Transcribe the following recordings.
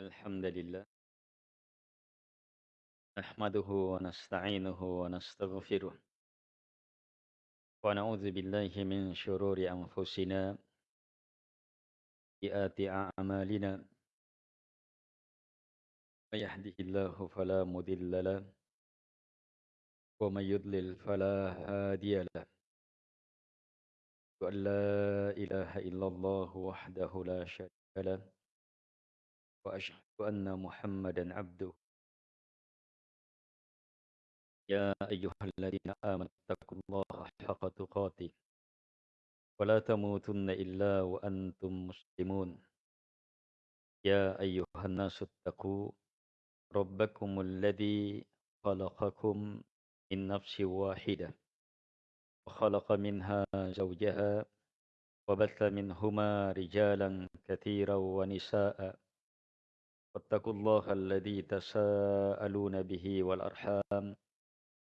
الحمد لله. نحمده ونستعينه ونستغفره. ونعوذ بالله من شرور أنفسنا. سيئات أعمالنا. من يهده الله فلا مضل له. ومن يضلل فلا هادي له. وأن لا إله إلا الله وحده لا شريك له. وأشهد أن محمدا عبده يا أيها الذين آمنوا اتقوا الله حق تقاته ولا تموتن إلا وأنتم مسلمون يا أيها الناس اتقوا ربكم الذي خلقكم من نفس واحدة وخلق منها زوجها وبث منهما رجالا كثيرا ونساء واتقوا الله الذي تساءلون به والأرحام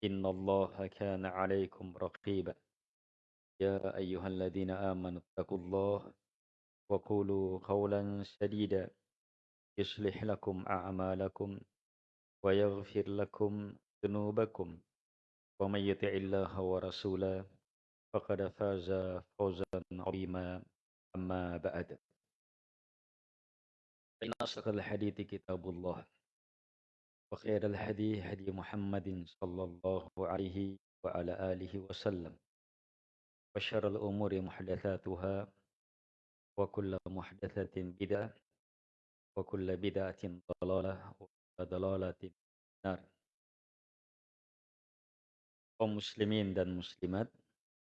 إن الله كان عليكم رقيبا. يا أيها الذين آمنوا اتقوا الله وقولوا قولا سديدا. يصلح لكم أعمالكم ويغفر لكم ذنوبكم. ومن يطع الله ورسوله فقد فاز فوزا عظيما. أما بعد. فإن أصدق الحديث كتاب الله وخير الهدي هدي محمد صلى الله عليه وعلى آله وسلم. وشر الأمور محدثاتها وكل محدثة بدعة وكل بدعة ضلالة وكل ضلالة النار. kaum muslimin dan muslimat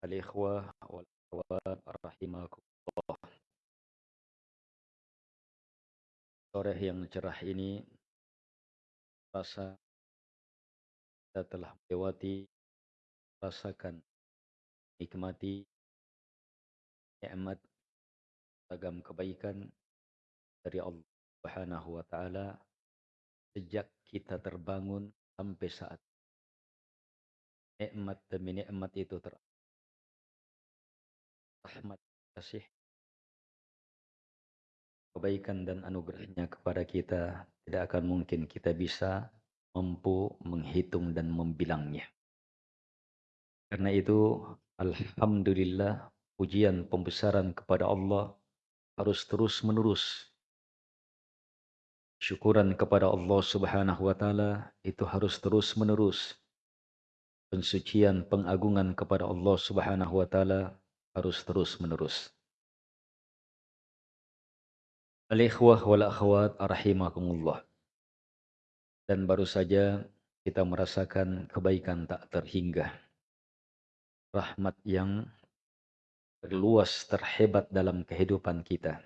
al-ikhwah wal akhwat sore yang cerah ini rasa kita telah melewati rasakan nikmati nikmat ragam kebaikan dari Allah Subhanahu wa taala sejak kita terbangun sampai saat nikmat demi nikmat itu ter rahmat kasih kebaikan dan anugerahnya kepada kita tidak akan mungkin kita bisa mampu menghitung dan membilangnya. Karena itu Alhamdulillah pujian pembesaran kepada Allah harus terus menerus. Syukuran kepada Allah subhanahu wa ta'ala itu harus terus menerus pensucian pengagungan kepada Allah Subhanahu wa taala harus terus-menerus. Al-ikhwah wal akhwat rahimakumullah. Dan baru saja kita merasakan kebaikan tak terhingga. Rahmat yang terluas terhebat dalam kehidupan kita.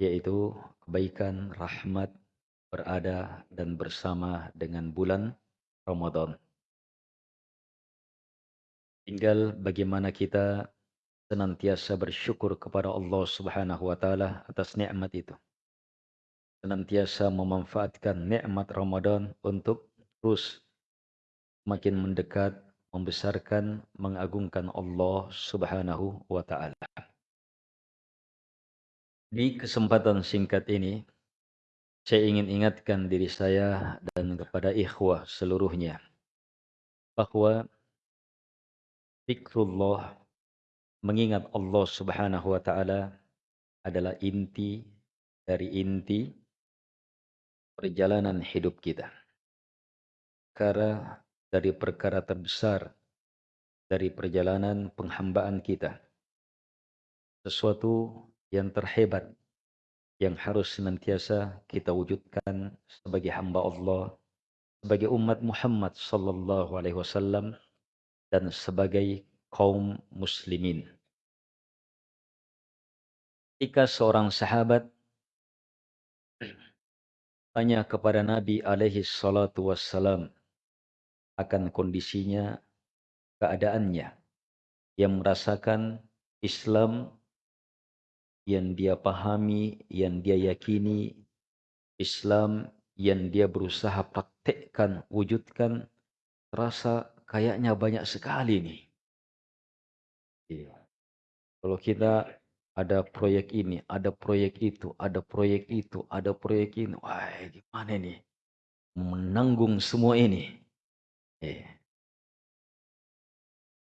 Yaitu kebaikan rahmat berada dan bersama dengan bulan Ramadan. Tinggal bagaimana kita senantiasa bersyukur kepada Allah Subhanahu wa taala atas nikmat itu. Senantiasa memanfaatkan nikmat Ramadan untuk terus makin mendekat, membesarkan, mengagungkan Allah Subhanahu wa taala. Di kesempatan singkat ini saya ingin ingatkan diri saya dan kepada ikhwah seluruhnya bahwa Zikrullah, mengingat Allah subhanahu wa ta'ala adalah inti dari inti perjalanan hidup kita. Karena dari perkara terbesar dari perjalanan penghambaan kita. Sesuatu yang terhebat yang harus senantiasa kita wujudkan sebagai hamba Allah, sebagai umat Muhammad sallallahu alaihi wasallam dan sebagai kaum muslimin. Jika seorang sahabat tanya kepada Nabi alaihi salatu wassalam akan kondisinya, keadaannya, yang merasakan Islam yang dia pahami, yang dia yakini, Islam yang dia berusaha praktekkan, wujudkan, terasa kayaknya banyak sekali nih. Iya. Kalau kita ada proyek ini, ada proyek itu, ada proyek itu, ada proyek ini. Wah, gimana nih? Menanggung semua ini. Eh.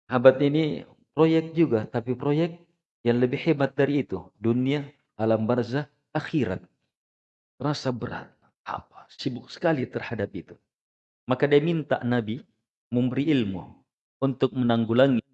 Abad ini proyek juga, tapi proyek yang lebih hebat dari itu. Dunia, alam barzah, akhirat. Rasa berat. Apa? Sibuk sekali terhadap itu. Maka dia minta Nabi memberi ilmu untuk menanggulangi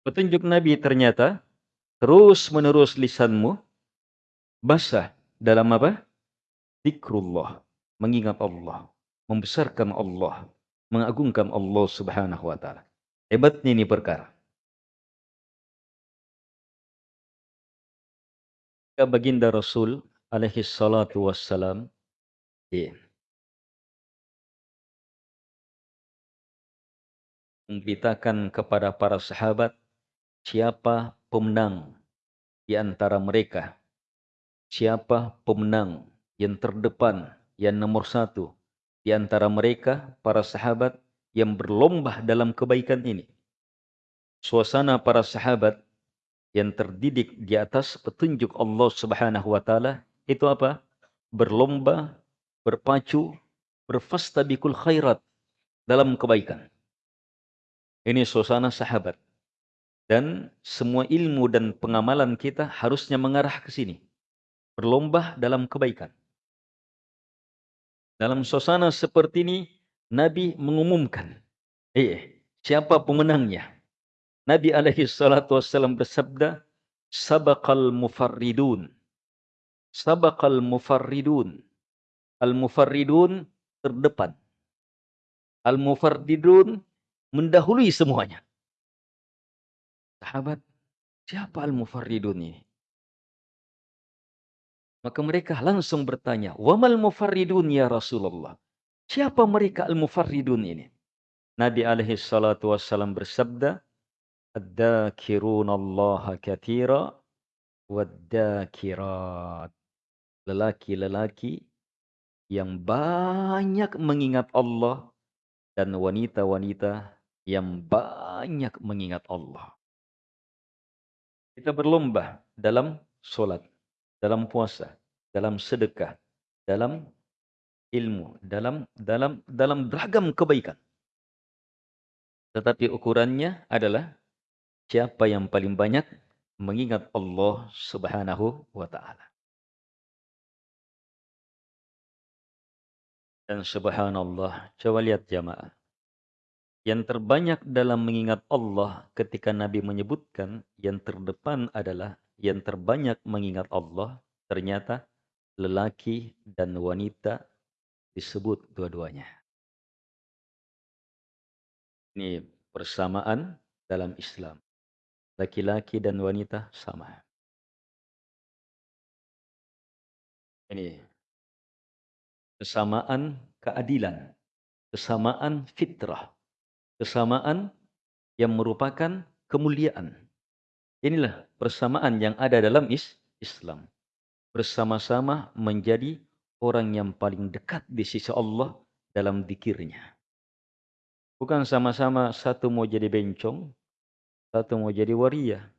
Petunjuk Nabi ternyata terus menerus lisanmu basah dalam apa? Zikrullah, mengingat Allah, membesarkan Allah, mengagungkan Allah Subhanahu wa taala. Hebatnya ini perkara. Baginda Rasul alaihi salatu wassalam yeah. memberitakan kepada para sahabat siapa pemenang di antara mereka. Siapa pemenang yang terdepan, yang nomor satu di antara mereka, para sahabat yang berlomba dalam kebaikan ini. Suasana para sahabat yang terdidik di atas petunjuk Allah Subhanahu wa taala itu apa? Berlomba, berpacu, berfastabikul khairat dalam kebaikan. Ini suasana sahabat. Dan semua ilmu dan pengamalan kita harusnya mengarah ke sini. Berlomba dalam kebaikan. Dalam suasana seperti ini, Nabi mengumumkan. Eh, siapa pemenangnya? Nabi alaihi salatu wassalam bersabda, Sabaqal mufarridun. Sabaqal mufarridun. Al-mufarridun terdepan. Al-mufarridun mendahului semuanya. Sahabat, siapa al-mufarridun ini? Maka mereka langsung bertanya, "Wamal mufarridun ya Rasulullah?" Siapa mereka al-mufarridun ini? Nabi alaihi salatu wassalam bersabda, "Ad-dakirun Allah kathira wad-dakirat." Lelaki-lelaki yang banyak mengingat Allah dan wanita-wanita yang banyak mengingat Allah. Kita berlomba dalam solat, dalam puasa, dalam sedekah, dalam ilmu, dalam dalam dalam beragam kebaikan. Tetapi ukurannya adalah siapa yang paling banyak mengingat Allah Subhanahu wa taala. Dan subhanallah, coba lihat jamaah. Yang terbanyak dalam mengingat Allah ketika Nabi menyebutkan yang terdepan adalah yang terbanyak mengingat Allah ternyata lelaki dan wanita disebut dua-duanya. Ini persamaan dalam Islam. Laki-laki dan wanita sama. Ini kesamaan keadilan, kesamaan fitrah kesamaan yang merupakan kemuliaan. Inilah persamaan yang ada dalam is Islam. Bersama-sama menjadi orang yang paling dekat di sisi Allah dalam dikirnya. Bukan sama-sama satu mau jadi bencong, satu mau jadi waria.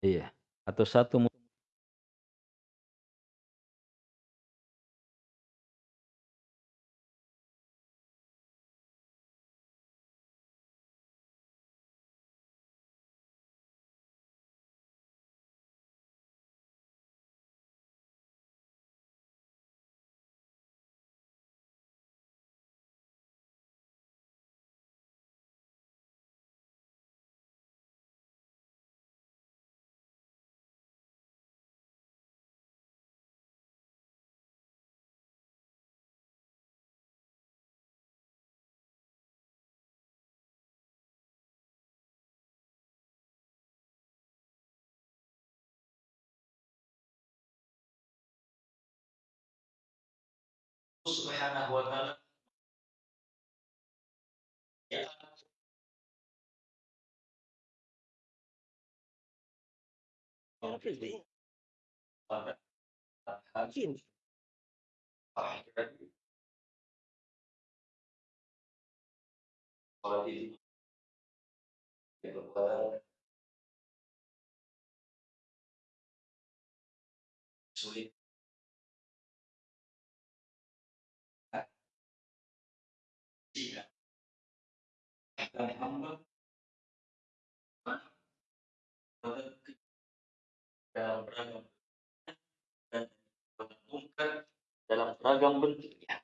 Iya. Atau satu mau Subhanahu wa taala ya sulit dan hamba dalam beragam dan mengumumkan dalam beragam bentuknya.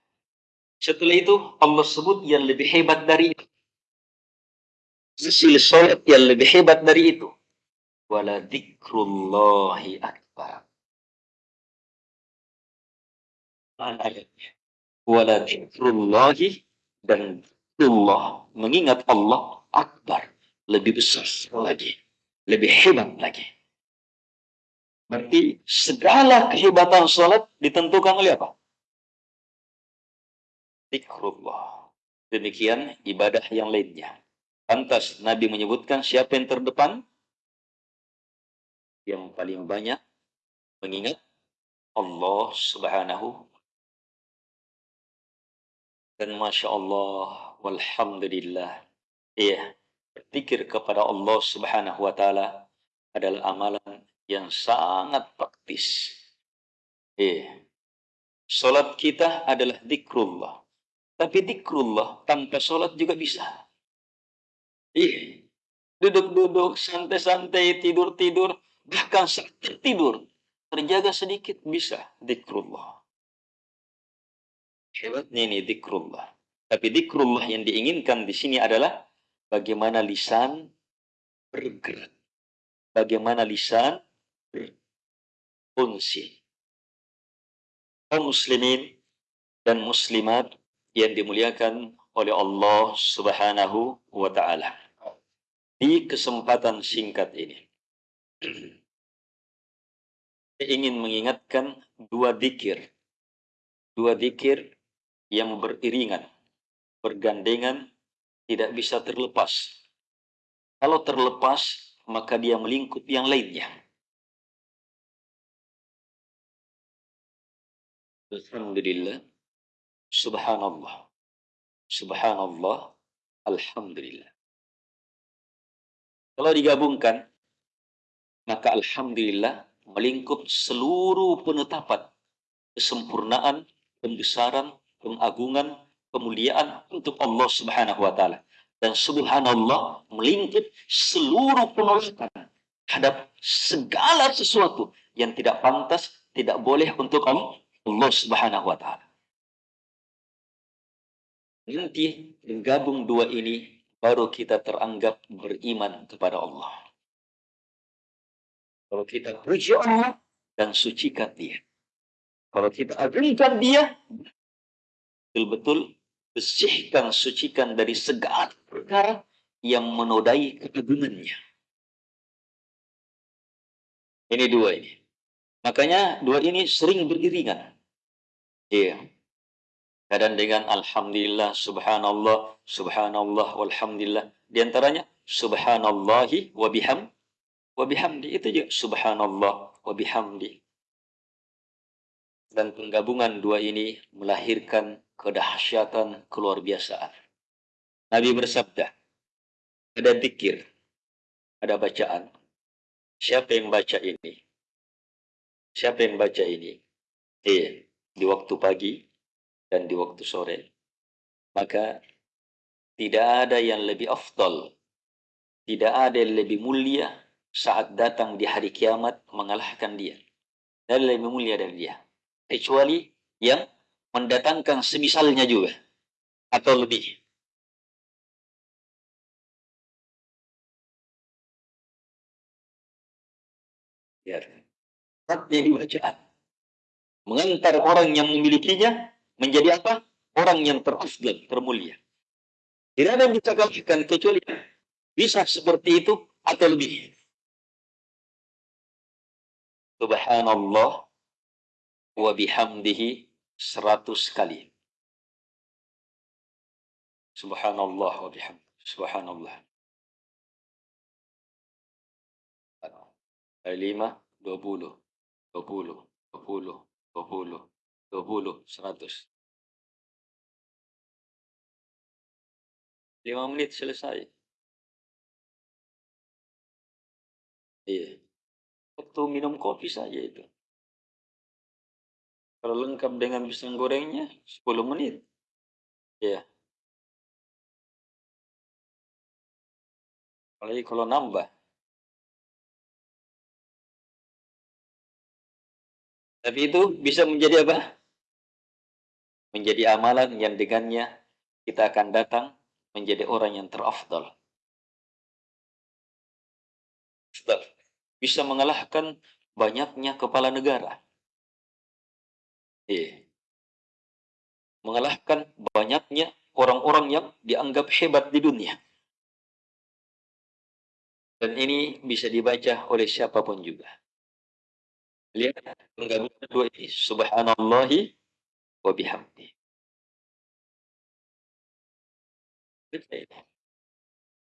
Setelah itu Allah sebut yang lebih hebat dari itu. Hasil sholat yang lebih hebat dari itu. Wala dikrullahi akbar. Wala dikrullahi dan Allah mengingat Allah akbar lebih besar lagi lebih hebat lagi. Berarti segala kehebatan salat ditentukan oleh apa? Zikrullah. Demikian ibadah yang lainnya. Pantas Nabi menyebutkan siapa yang terdepan? Yang paling banyak mengingat Allah subhanahu dan Masya Allah, Walhamdulillah. Iya, berpikir kepada Allah subhanahu wa ta'ala adalah amalan yang sangat praktis. Iya. Salat kita adalah dikrullah. Tapi dikrullah tanpa salat juga bisa. Iya. Duduk-duduk, santai-santai, tidur-tidur, bahkan saat tertidur, terjaga sedikit bisa dikrullah. Hebatnya ini dikrullah. Tapi dikrullah yang diinginkan di sini adalah bagaimana lisan bergerak. Bagaimana lisan berfungsi. Kaum muslimin dan muslimat yang dimuliakan oleh Allah Subhanahu wa taala. Di kesempatan singkat ini saya ingin mengingatkan dua dikir. Dua dikir yang beriringan, bergandengan, tidak bisa terlepas. Kalau terlepas, maka dia melingkup yang lainnya. Alhamdulillah, subhanallah, subhanallah, alhamdulillah. Kalau digabungkan, maka alhamdulillah melingkup seluruh penetapan kesempurnaan, pembesaran, pengagungan, kemuliaan untuk Allah Subhanahu wa taala. Dan subhanallah melingkup seluruh penolakan terhadap segala sesuatu yang tidak pantas, tidak boleh untuk Allah Subhanahu wa taala. Nanti menggabung dua ini baru kita teranggap beriman kepada Allah. Kalau kita puji Allah dan sucikan dia. Kalau kita agungkan dia, betul-betul bersihkan, sucikan dari segala perkara yang menodai keagungannya. Ini dua ini. Makanya dua ini sering beriringan. Iya. Kadang dengan Alhamdulillah, Subhanallah, Subhanallah, Walhamdulillah. Di antaranya, Subhanallahi wa biham, wa bihamdi. Itu juga Subhanallah wa bihamdi. Dan penggabungan dua ini melahirkan kedahsyatan keluar biasaan. Nabi bersabda, ada dikir, ada bacaan. Siapa yang baca ini? Siapa yang baca ini? Eh, di waktu pagi dan di waktu sore. Maka tidak ada yang lebih afdal, tidak ada yang lebih mulia saat datang di hari kiamat mengalahkan dia. Dan lebih mulia dari dia. Kecuali yang mendatangkan semisalnya juga atau lebih. Ya. Yang bacaan. Mengantar orang yang memilikinya menjadi apa? Orang yang terafdal, termulia. Tidak ada yang bisa kalahkan kecuali bisa seperti itu atau lebih. Subhanallah wa bihamdihi seratus kali. Subhanallah wa bihamdi. Subhanallah. Lima, dua puluh. Dua puluh. Dua puluh. Dua puluh. Dua puluh. Seratus. Lima menit selesai. Iya. Waktu minum kopi saja itu. Kalau lengkap dengan pisang gorengnya, 10 menit. Iya. Apalagi kalau nambah. Tapi itu bisa menjadi apa? Menjadi amalan yang dengannya kita akan datang menjadi orang yang terafdal. Bisa mengalahkan banyaknya kepala negara. Iya. Mengalahkan banyaknya orang-orang yang dianggap hebat di dunia. Dan ini bisa dibaca oleh siapa pun juga. Lihat penggabungan dua ini. Subhanallahi wa bihamdi.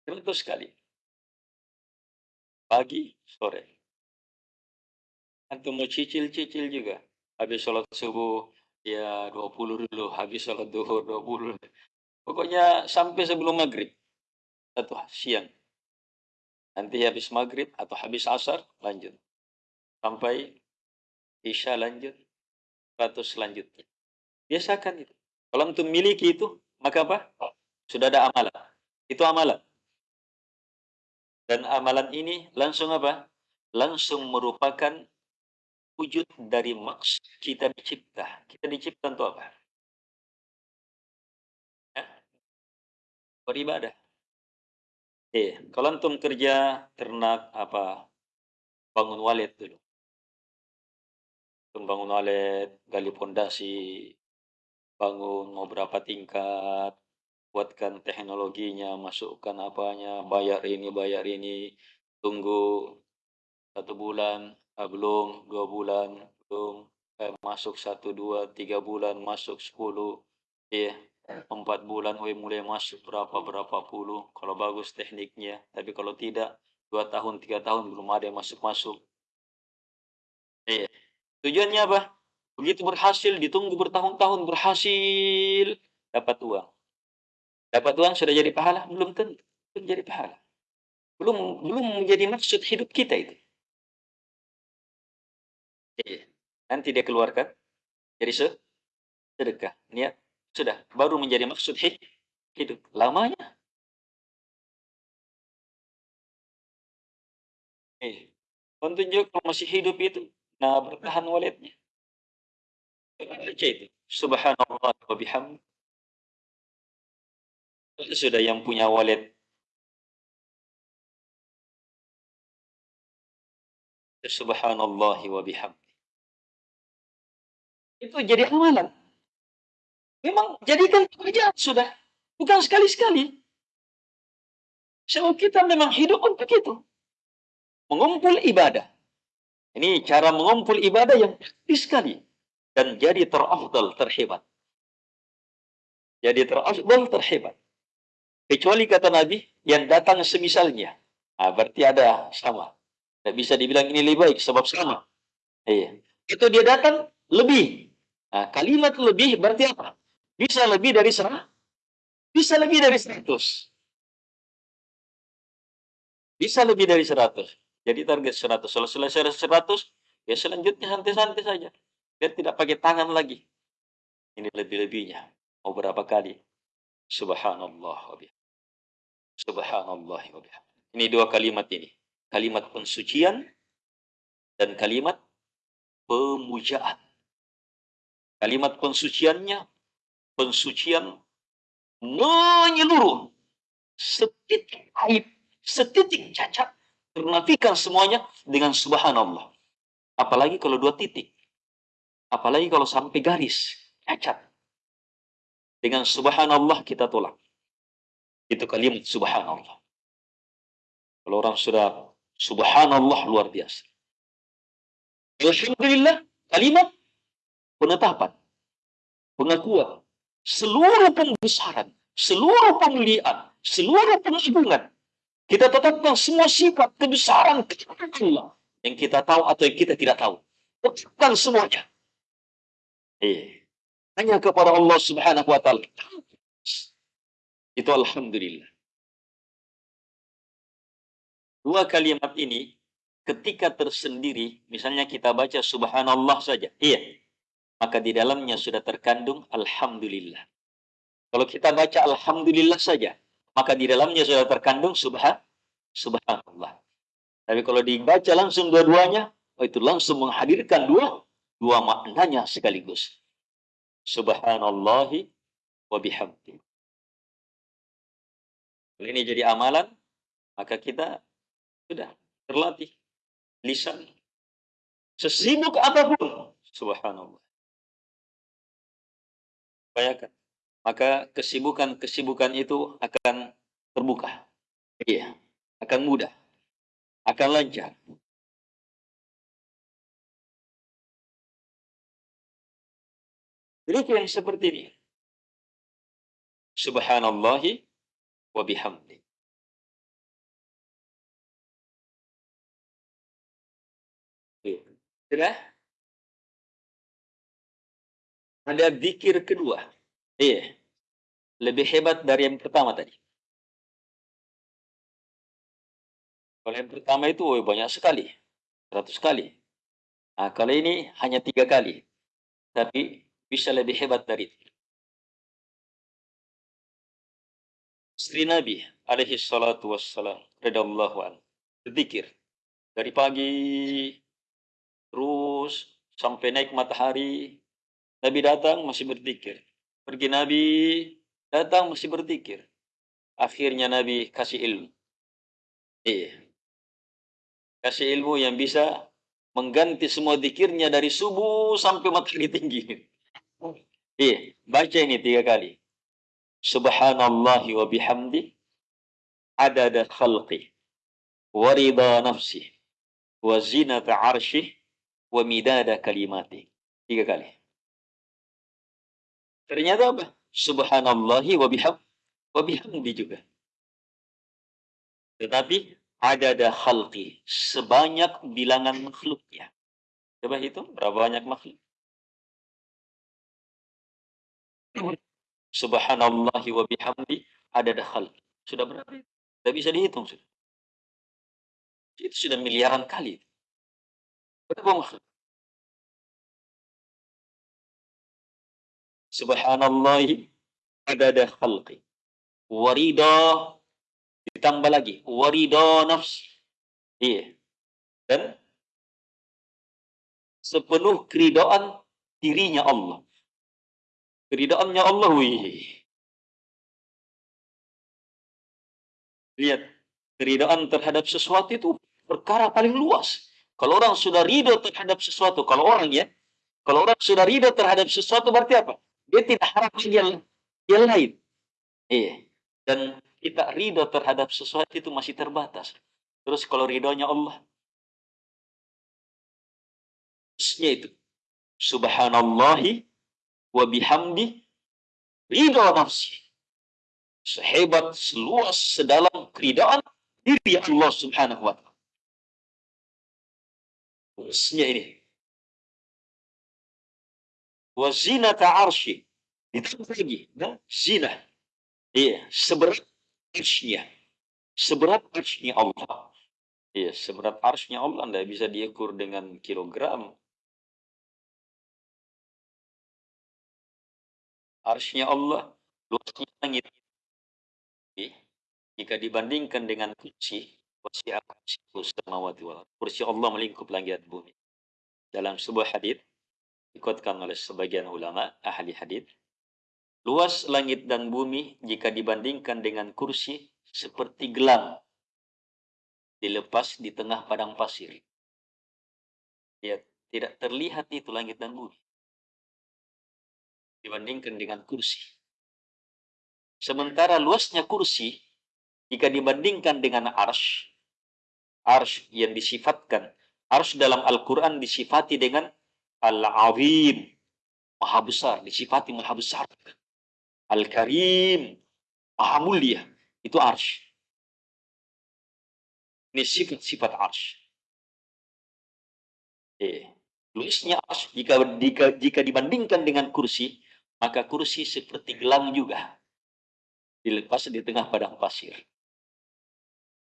Tentu sekali. Pagi, sore. Antum mau cicil-cicil juga. Habis sholat subuh, ya 20 dulu. Habis sholat duhur, 20. Pokoknya sampai sebelum maghrib. Atau siang. Nanti habis maghrib atau habis asar, lanjut. Sampai isya lanjut. Ratus selanjutnya. Biasakan itu. Kalau untuk miliki itu, maka apa? Sudah ada amalan. Itu amalan. Dan amalan ini langsung apa? Langsung merupakan wujud dari maksud kita dicipta. Kita dicipta untuk apa? Ya? Beribadah. Eh, kalau antum kerja ternak apa bangun walet dulu. Antum bangun walet, gali pondasi, bangun mau berapa tingkat, buatkan teknologinya, masukkan apanya, bayar ini, bayar ini, tunggu satu bulan, ah, belum, dua bulan, belum, eh, masuk satu, dua, tiga bulan, masuk sepuluh, iya, empat bulan we mulai masuk berapa berapa puluh. Kalau bagus tekniknya tapi kalau tidak dua tahun tiga tahun belum ada yang masuk masuk iya. Tujuannya apa? Begitu berhasil ditunggu bertahun-tahun berhasil dapat uang. Dapat uang sudah jadi pahala? Belum tentu belum jadi pahala. Belum belum menjadi maksud hidup kita itu iya. nanti dia keluarkan jadi sedekah niat sudah, baru menjadi maksud hidup. Lamanya. Eh, pentunjuk kalau masih hidup itu, nah bertahan walidnya. Itu. Subhanallah wa bihamd. Sudah yang punya walid. Subhanallah wa bihamd. Itu jadi amalan. Memang jadikan pekerjaan sudah. Bukan sekali-sekali. Sebab kita memang hidup untuk itu. Mengumpul ibadah. Ini cara mengumpul ibadah yang praktis sekali. Dan jadi terafdal, terhebat. Jadi terafdal, terhebat. Kecuali kata Nabi, yang datang semisalnya. Nah, berarti ada sama. Tidak bisa dibilang ini lebih baik, sebab sama. Iya. Itu dia datang lebih. Nah, kalimat lebih berarti apa? Bisa lebih dari seratus. Bisa lebih dari seratus. Bisa lebih dari seratus. Jadi target seratus. Kalau selesai seratus, ya selanjutnya santai-santai saja. Biar tidak pakai tangan lagi. Ini lebih-lebihnya. Mau berapa kali? Subhanallah Subhanallah Ini dua kalimat ini. Kalimat pensucian dan kalimat pemujaan. Kalimat pensuciannya pensucian menyeluruh setitik aib, setitik cacat, ternafikan semuanya dengan subhanallah. Apalagi kalau dua titik. Apalagi kalau sampai garis, cacat. Dengan subhanallah kita tolak. Itu kalimat subhanallah. Kalau orang sudah subhanallah luar biasa. Alhamdulillah, kalimat penetapan, pengakuan, seluruh pembesaran seluruh pemuliaan, seluruh pengagungan. Kita tetapkan semua sifat kebesaran Allah yang kita tahu atau yang kita tidak tahu. Tetapkan semuanya. Eh, hanya kepada Allah Subhanahu wa taala. Itu alhamdulillah. Dua kalimat ini ketika tersendiri, misalnya kita baca subhanallah saja. Iya. Maka di dalamnya sudah terkandung alhamdulillah. Kalau kita baca alhamdulillah saja, maka di dalamnya sudah terkandung subhan subhanallah. Tapi kalau dibaca langsung dua-duanya, oh itu langsung menghadirkan dua dua maknanya sekaligus. Subhanallahi wa bihamdi. Kalau ini jadi amalan, maka kita sudah terlatih lisan. Sesibuk apa pun, subhanallah. Bayangkan maka kesibukan-kesibukan itu akan terbuka. Iya, akan mudah, akan lancar. Yang seperti ini. Subhanallahi wa bihamdi. Sudah? Ada zikir kedua. Iya. Lebih hebat dari yang pertama tadi. Kalau yang pertama itu oh, banyak sekali. 100 kali. Nah, kalau ini hanya tiga kali. Tapi bisa lebih hebat dari itu. Istri Nabi alaihi salatu wassalam radallahu an berzikir dari pagi terus sampai naik matahari Nabi datang masih berzikir Pergi Nabi, datang mesti berzikir. Akhirnya Nabi kasih ilmu. Iya. Kasih ilmu yang bisa mengganti semua zikirnya dari subuh sampai matahari tinggi. Iya, baca ini tiga kali. Subhanallah wa bihamdi adada khalqi wa rida nafsi wa zinata arshih wa midada kalimati. Tiga kali. Ternyata apa? Subhanallahi wa biham wa bihamdi juga. Tetapi ada ada khalqi sebanyak bilangan makhluknya. Coba hitung berapa banyak makhluk. Subhanallahi wa bihamdi ada khalqi. Sudah berapa? Tidak bisa dihitung sudah. Itu sudah miliaran kali. Berapa makhluk? Subhanallahi adada khalqi. Warida ditambah lagi. Warida nafsi iya. Dan sepenuh keridaan dirinya Allah. Keridaannya Allah wih. Lihat keridaan terhadap sesuatu itu perkara paling luas. Kalau orang sudah ridho terhadap sesuatu kalau orang ya kalau orang sudah ridho terhadap sesuatu berarti apa dia tidak harap yang, yang lain. Iya. Dan kita ridho terhadap sesuatu itu masih terbatas. Terus kalau ridhonya Allah, Terusnya itu. Subhanallahi wa bihamdi ridho nafsi. Sehebat, seluas, sedalam keridhaan diri Allah subhanahu wa ta'ala. Terusnya ini wa zinata ditambah lagi. Nah, zina. Iya seberat arsy seberat arsy Allah. Iya seberat arsy Allah anda bisa diukur dengan kilogram. Arsy Allah luasnya langit. Iya. jika dibandingkan dengan kursi kursi kursi Allah melingkup langit bumi. Dalam sebuah hadis dikuatkan oleh sebagian ulama ahli hadis luas langit dan bumi jika dibandingkan dengan kursi seperti gelang dilepas di tengah padang pasir ya tidak terlihat itu langit dan bumi dibandingkan dengan kursi sementara luasnya kursi jika dibandingkan dengan arsh arsh yang disifatkan arsh dalam Al-Quran disifati dengan Al-Azim, maha besar, disifati maha besar. Al-Karim, maha mulia. Itu arsh. Ini sifat-sifat arsh. Eh, luasnya arsh jika, jika, jika dibandingkan dengan kursi, maka kursi seperti gelang juga. Dilepas di tengah padang pasir.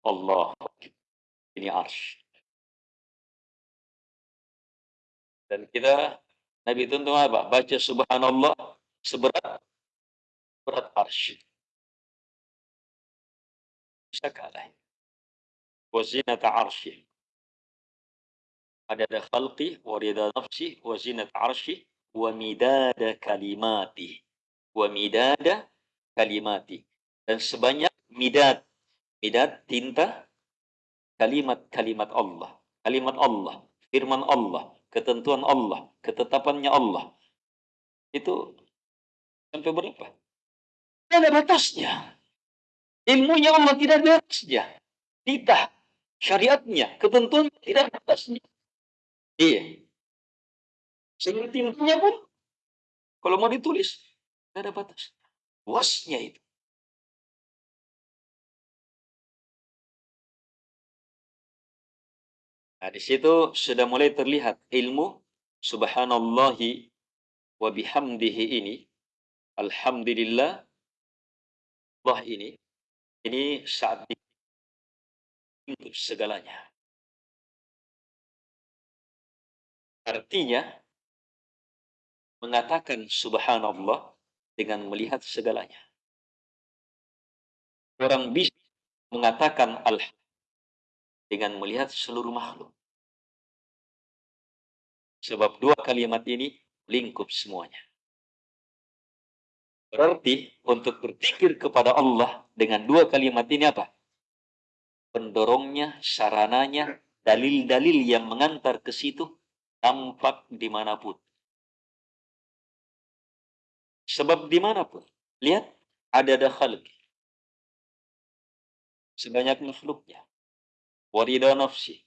Allah. Ini arsh. Dan kita Nabi tuntun apa? Baca subhanallah seberat berat arsh. Bisa kalah. Wazinata arshi. Ada khalqi, warida nafsi, wazinata arshi, wa midada kalimati. Wa midada kalimati. Dan sebanyak midad. Midad tinta kalimat-kalimat Allah. Kalimat Allah. Firman Allah. Ketentuan Allah. Ketetapannya Allah. Itu sampai berapa? Tidak ada batasnya. Ilmunya Allah tidak ada batasnya. Titah, syariatnya, ketentuan tidak ada batasnya. Iya. Tintunya pun, kalau mau ditulis, tidak ada batas. Luasnya itu. Nah, di situ sudah mulai terlihat ilmu subhanallahi wa bihamdihi ini. Alhamdulillah Allah ini ini saat untuk segalanya. Artinya mengatakan subhanallah dengan melihat segalanya. Orang bisa mengatakan alhamdulillah dengan melihat seluruh makhluk. Sebab dua kalimat ini lingkup semuanya. Berarti untuk berpikir kepada Allah dengan dua kalimat ini apa? Pendorongnya, sarananya, dalil-dalil yang mengantar ke situ tampak di mana pun. Sebab di mana pun. Lihat, ada khalqi. Sebanyak makhluknya warida nafsi,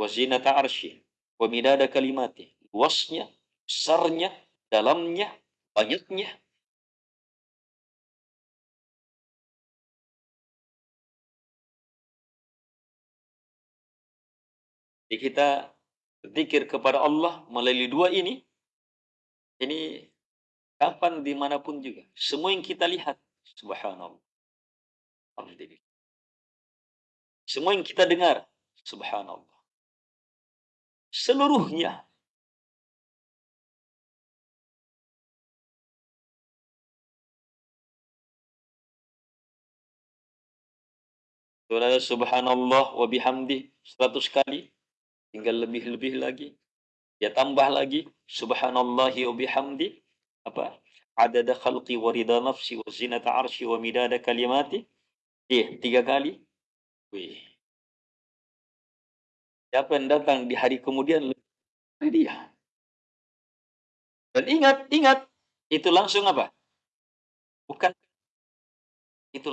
wazinata arsy, wa midada kalimati. Luasnya, besarnya, dalamnya, banyaknya. Jadi kita berzikir kepada Allah melalui dua ini, ini kapan di mana pun juga. Semua yang kita lihat, subhanallah. Alhamdulillah. Semua yang kita dengar, subhanallah. Seluruhnya. Surah subhanallah wa bihamdi 100 kali. Tinggal lebih-lebih lagi. Ya tambah lagi. Subhanallahi wa bihamdi. Apa? Adada khalqi wa rida nafsi wa zinata arshi wa midada kalimati. Eh, tiga kali. Wih. Siapa yang datang di hari kemudian dia. Dan ingat, ingat, itu langsung apa? Bukan itu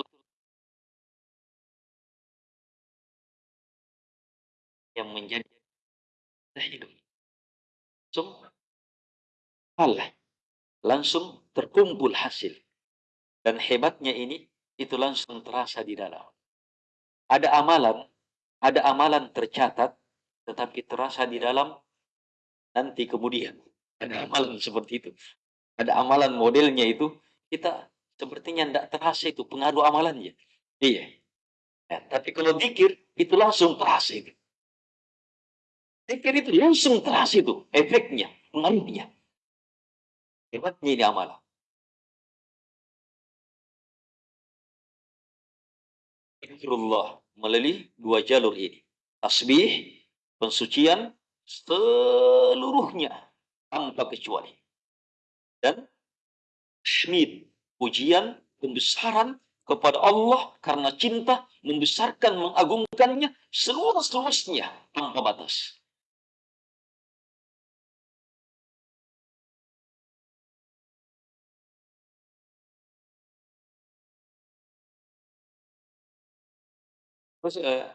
yang menjadi hidup. Langsung kalah. Langsung terkumpul hasil. Dan hebatnya ini, itu langsung terasa di dalam. Ada amalan, ada amalan tercatat, tetapi terasa di dalam nanti kemudian. Ada amalan seperti itu. Ada amalan modelnya itu, kita sepertinya tidak terasa itu pengaruh amalannya. Iya. Ya, tapi kalau dikir, itu langsung terasa itu. Dikir itu langsung terasa itu, efeknya, pengaruhnya. Hebatnya ini amalan. Zikrullah melalui dua jalur ini. Tasbih, pensucian seluruhnya tanpa kecuali. Dan syamid, pujian, pembesaran kepada Allah karena cinta membesarkan, mengagungkannya seluas-luasnya tanpa batas. Terus eh,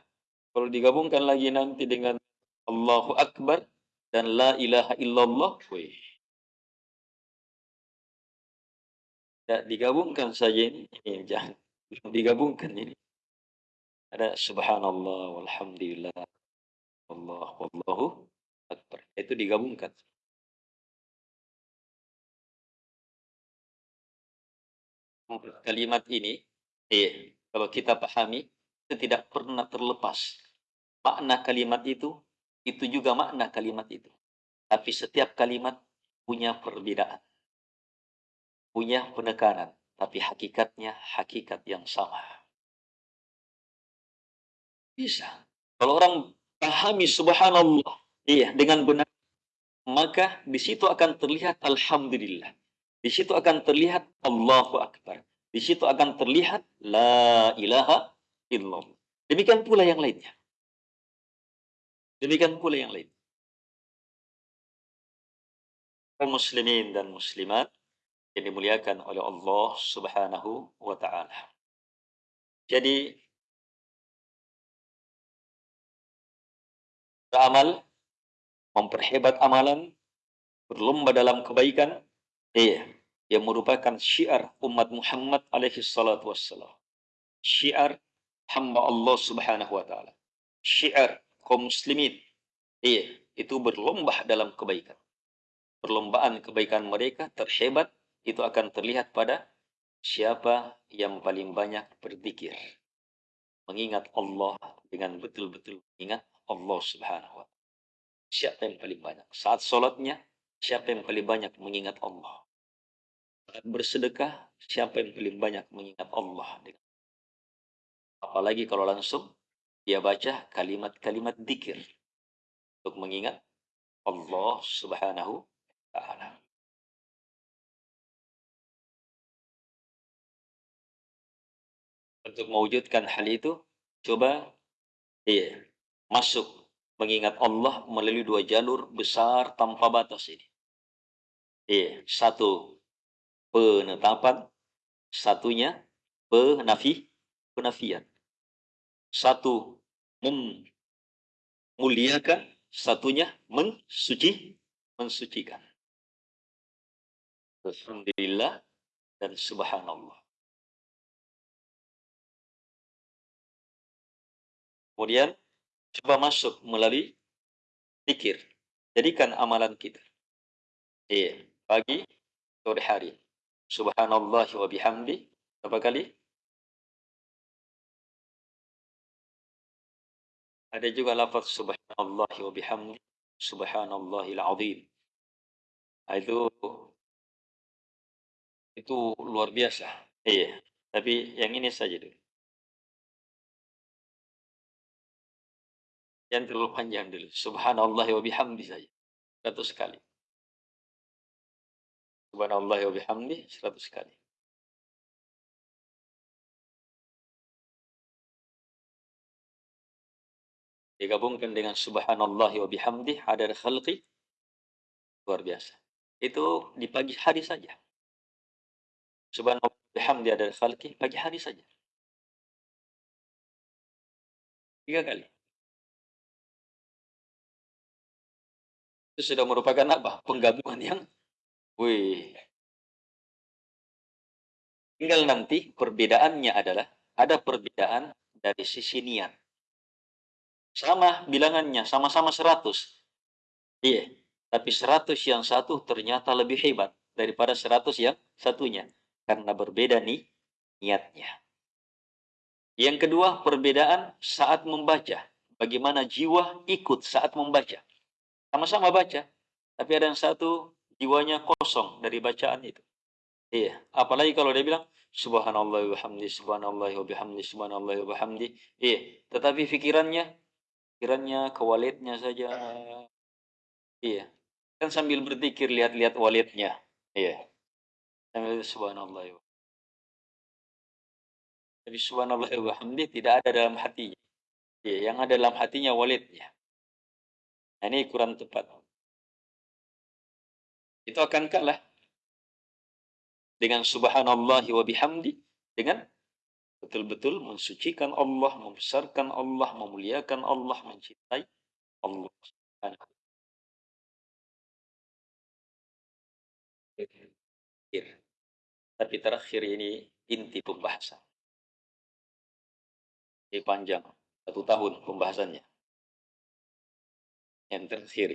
kalau digabungkan lagi nanti dengan Allahu Akbar dan La ilaha illallah, wih. Ya, digabungkan saja ini, ini jangan digabungkan ini. Ada subhanallah walhamdulillah Allah wallahu akbar. Itu digabungkan. Kalimat ini, eh, kalau kita pahami, tidak pernah terlepas. Makna kalimat itu, itu juga makna kalimat itu. Tapi setiap kalimat punya perbedaan. Punya penekanan. Tapi hakikatnya hakikat yang sama. Bisa. Kalau orang pahami subhanallah, iya, dengan benar, maka di situ akan terlihat alhamdulillah. Di situ akan terlihat Allahu Akbar. Di situ akan terlihat la ilaha illallah. Demikian pula yang lainnya. Demikian pula yang lain. Kaum muslimin dan muslimat yang dimuliakan oleh Allah Subhanahu wa taala. Jadi beramal, memperhebat amalan, berlomba dalam kebaikan, iya, yang merupakan syiar umat Muhammad alaihi salatu wassalam. Syiar hamba Allah Subhanahu wa taala. Syiar kaum muslimin. Iya, itu berlomba dalam kebaikan. Perlombaan kebaikan mereka terhebat itu akan terlihat pada siapa yang paling banyak berzikir. Mengingat Allah dengan betul-betul mengingat Allah subhanahu wa ta'ala. Siapa yang paling banyak? Saat sholatnya, siapa yang paling banyak mengingat Allah? Saat bersedekah, siapa yang paling banyak mengingat Allah? Apalagi kalau langsung dia baca kalimat-kalimat dikir untuk mengingat Allah Subhanahu wa taala. Untuk mewujudkan hal itu, coba iya, masuk mengingat Allah melalui dua jalur besar tanpa batas ini. Iya, satu penetapan, satunya penafi, penafian. Satu memuliakan, satunya mensuci, mensucikan. Alhamdulillah dan subhanallah. Kemudian coba masuk melalui pikir. Jadikan amalan kita. Iya, pagi, sore hari. Subhanallah wa bihamdi. Berapa kali? Ada juga lafaz subhanallah wa bihamdi, subhanallahil azim. Nah, itu itu luar biasa. Iya, tapi yang ini saja dulu. Yang terlalu panjang dulu. Subhanallah wa bihamdi saja. Seratus kali. Subhanallah wa bihamdi seratus kali. Digabungkan dengan subhanallah wa bihamdi adad khalqi luar biasa. Itu di pagi hari saja. Subhanallah bihamdi adad khalqi pagi hari saja. Tiga kali. Itu sudah merupakan apa? Penggabungan yang wih. Tinggal nanti perbedaannya adalah ada perbedaan dari sisi niat sama bilangannya, sama-sama 100. Iya, tapi 100 yang satu ternyata lebih hebat daripada 100 yang satunya. Karena berbeda nih niatnya. Yang kedua, perbedaan saat membaca. Bagaimana jiwa ikut saat membaca. Sama-sama baca, tapi ada yang satu jiwanya kosong dari bacaan itu. Iya, apalagi kalau dia bilang subhanallah wa subhanallah wa subhanallah wa bihamdi. Iya, tetapi pikirannya pikirannya ke walidnya saja. Iya. Kan sambil berzikir lihat-lihat walidnya. Iya. Sambil subhanallah. Tapi subhanallah wa hamdi tidak ada dalam hatinya. Iya, yang ada dalam hatinya walidnya. Nah, ini kurang tepat. Itu akan kalah dengan subhanallah wa bihamdi dengan betul-betul mensucikan Allah, membesarkan Allah, memuliakan Allah, mencintai Allah. Tapi terakhir ini inti pembahasan. Jadi panjang. Satu tahun pembahasannya. Yang terakhir.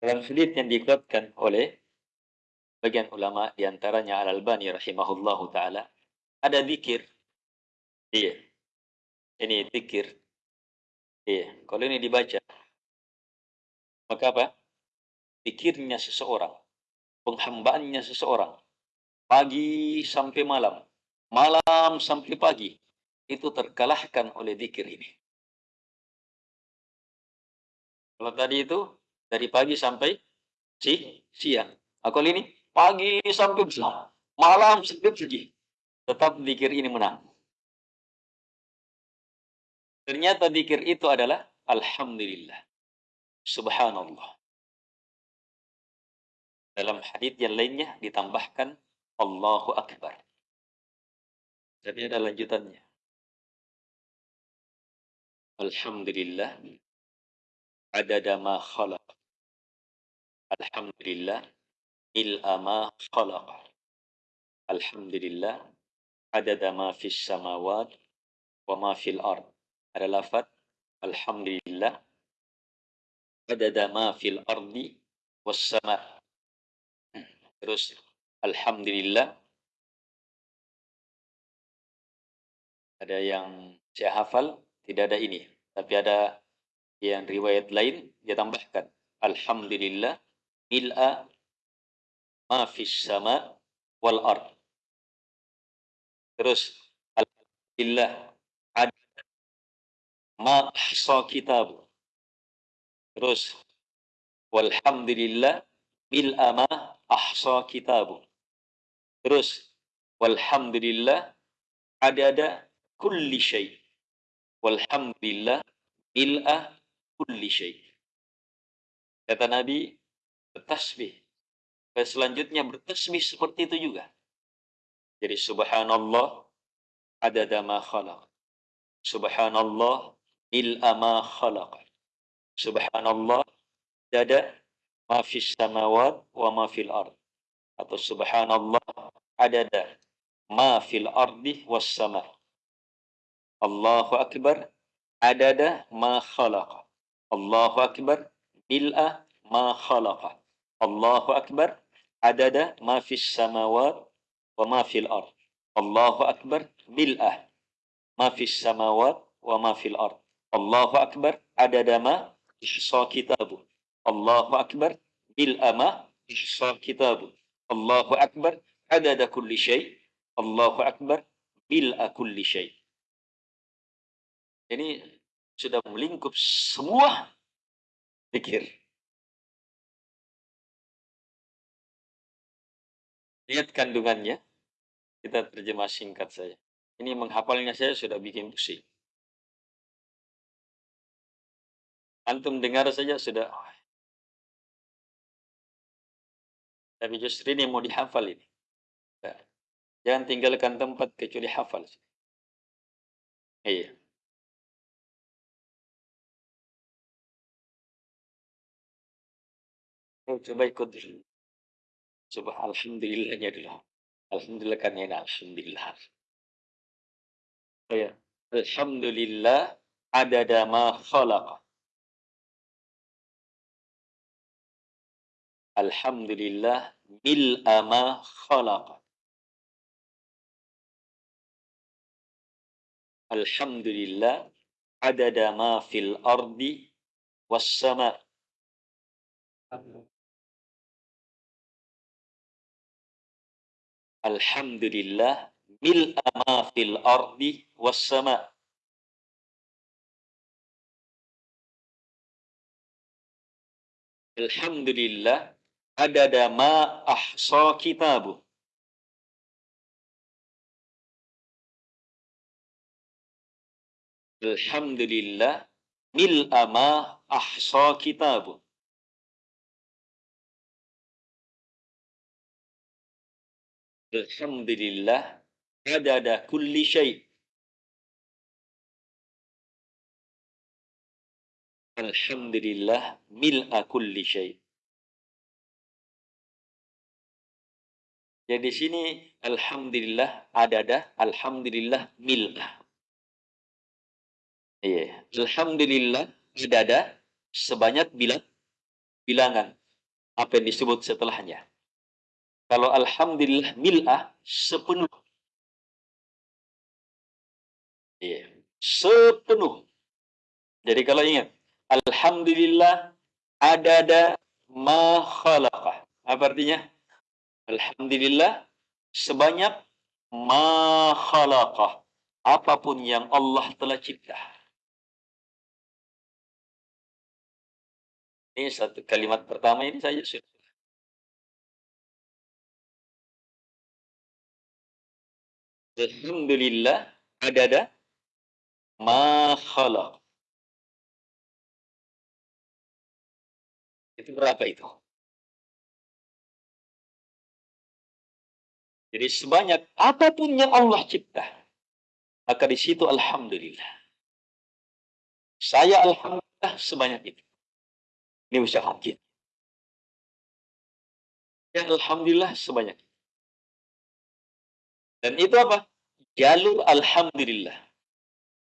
Dalam hadis yang dikuatkan oleh bagian ulama di antaranya Al-Albani rahimahullahu taala ada zikir. Iya. Ini zikir. Iya. Kalau ini dibaca maka apa? Zikirnya seseorang, penghambaannya seseorang pagi sampai malam, malam sampai pagi itu terkalahkan oleh zikir ini. Kalau tadi itu dari pagi sampai si siang. Aku ini pagi sampai malam, malam sampai pagi. Tetap zikir ini menang. Ternyata zikir itu adalah Alhamdulillah. Subhanallah. Dalam hadis yang lainnya ditambahkan Allahu Akbar. Jadi ada lanjutannya. Alhamdulillah adada ma khalaq. Alhamdulillah il'a ma khalaq. Alhamdulillah adada ma fis samawat wa ma fil ard. Ada lafaz Alhamdulillah adada ma fil ardi was sama. Terus Alhamdulillah ada yang saya hafal tidak ada ini tapi ada yang riwayat lain dia tambahkan alhamdulillah mil'a ma fis sama wal ard. Terus alhamdulillah ada ma ahsa kitab terus walhamdulillah mil'a ma ahsa kitab terus walhamdulillah ada kulli syai. Walhamdulillah mil'a kulli syai. Kata Nabi, bertasbih. Dan selanjutnya bertasbih seperti itu juga. Jadi subhanallah adada ma khalaq. Subhanallah il'a ma khalaq. Subhanallah dada ma fis samawat wa ma fil ard. Atau subhanallah adada ma fil ardi was sama. Allahu akbar adada ma khalaqa. Allahu Akbar bil'a ma khalaqa. Allahu Akbar adada ma fis samawat wa ma fil ard. Allahu Akbar bil'a ma fis samawat wa ma fil ard. Allahu Akbar adada ma ihsa kitabu. Allahu Akbar bil'a ma ihsa kitabu. Allahu Akbar adada kulli syai. Allahu Akbar bil'a kulli syai. Ini sudah melingkup semua pikir. Lihat kandungannya, kita terjemah singkat saja. Ini menghafalnya saya sudah bikin pusing. Antum dengar saja sudah. Tapi justru ini mau dihafal ini. Jangan tinggalkan tempat kecuali hafal. Iya. Oh, coba ikut dulu. Coba alhamdulillahnya dulu. Alhamdulillah kan ya alhamdulillah. Oh ya. Alhamdulillah adada ma khalaqa. Alhamdulillah mil'a ma khalaqa. Alhamdulillah adada ma fil ardi was sama' Alhamdulillah mil'a ma fil ardi was sama. Alhamdulillah adada ma ahsa kitabu. Alhamdulillah mil'a ma ahsa kitabu. Alhamdulillah adada kulli syai. Alhamdulillah mil'a kulli syai. Jadi di sini alhamdulillah adada, alhamdulillah milah. Iya, alhamdulillah adada sebanyak bilang bilangan apa yang disebut setelahnya. Kalau alhamdulillah milah sepenuh. Iya, sepenuh. Jadi kalau ingat, alhamdulillah adada ma khalaqah. Apa artinya? Alhamdulillah sebanyak ma khalaqah apa pun yang Allah telah cipta. Ini satu kalimat pertama ini saja sudah. Alhamdulillah adada ma khalaq. Itu berapa itu? Jadi sebanyak apa pun yang Allah cipta, maka di situ Alhamdulillah. Saya Alhamdulillah sebanyak itu. Ini usaha kita. Ya Alhamdulillah sebanyak itu. Dan itu apa? Jalur Alhamdulillah.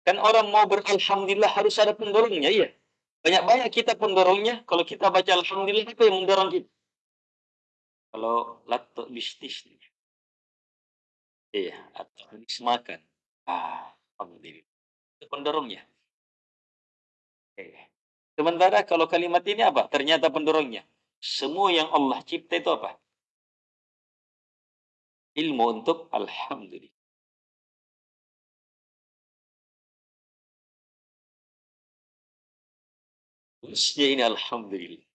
Kan orang mau beralhamdulillah harus ada pendorongnya, iya. Banyak-banyak kita pendorongnya. Kalau kita baca Alhamdulillah, apa yang mendorong kita? Kalau lato bisnis Iya, atau habis makan. Ah, alhamdulillah. Itu pendorongnya. Oke. Sementara kalau kalimat ini apa? Ternyata pendorongnya. Semua yang Allah cipta itu apa? Ilmu untuk Alhamdulillah. Terusnya ini Alhamdulillah.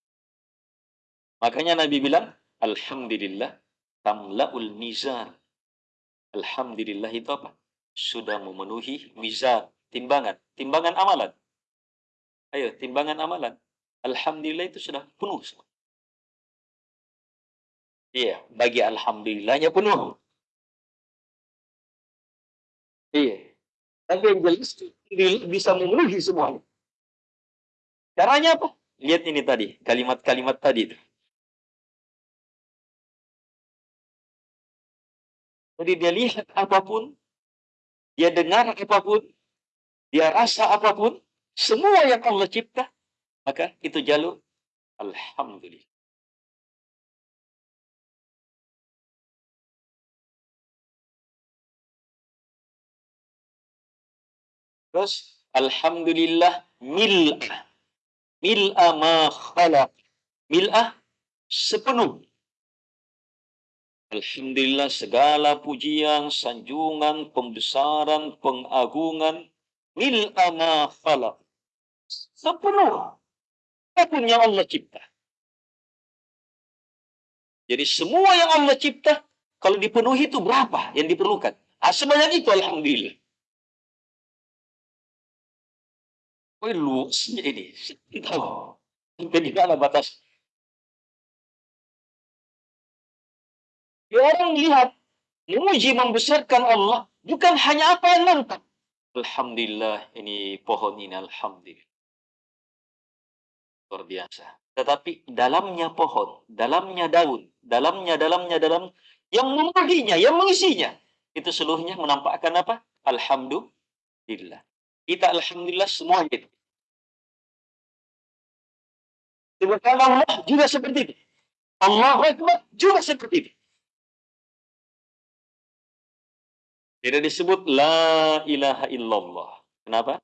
Makanya Nabi bilang, Alhamdulillah tamla'ul mizan. Alhamdulillah itu apa? Sudah memenuhi mizan, timbangan. Timbangan amalan. Ayo, timbangan amalan. Alhamdulillah itu sudah penuh semua. Iya, bagi Alhamdulillahnya penuh. Iya. Tapi yang jelas bisa memenuhi semuanya. Caranya apa? Lihat ini tadi, kalimat-kalimat tadi itu. Jadi dia lihat apa pun, dia dengar apa pun, dia rasa apa pun, semua yang Allah cipta, maka itu jalur Alhamdulillah. Terus Alhamdulillah mil'ah. Mil'ah ma khalaq. Mil'ah sepenuh Alhamdulillah segala pujian, sanjungan, pembesaran, pengagungan mil ma khalaq. Sepenuh apa pun yang Allah cipta. Jadi semua yang Allah cipta kalau dipenuhi itu berapa yang diperlukan? Ah, sebanyak itu alhamdulillah. Oh, luasnya ini. Tahu. Sampai di mana batas Ya orang lihat, memuji membesarkan Allah, bukan hanya apa yang nampak. Alhamdulillah, ini pohon ini, Alhamdulillah. Luar biasa. Tetapi dalamnya pohon, dalamnya daun, dalamnya, dalamnya, dalam, yang memenuhinya, yang mengisinya, itu seluruhnya menampakkan apa? Alhamdulillah. Kita Alhamdulillah semuanya itu. Allah juga seperti itu. Allah Akbar juga seperti itu. Tidak disebut la ilaha illallah. Kenapa?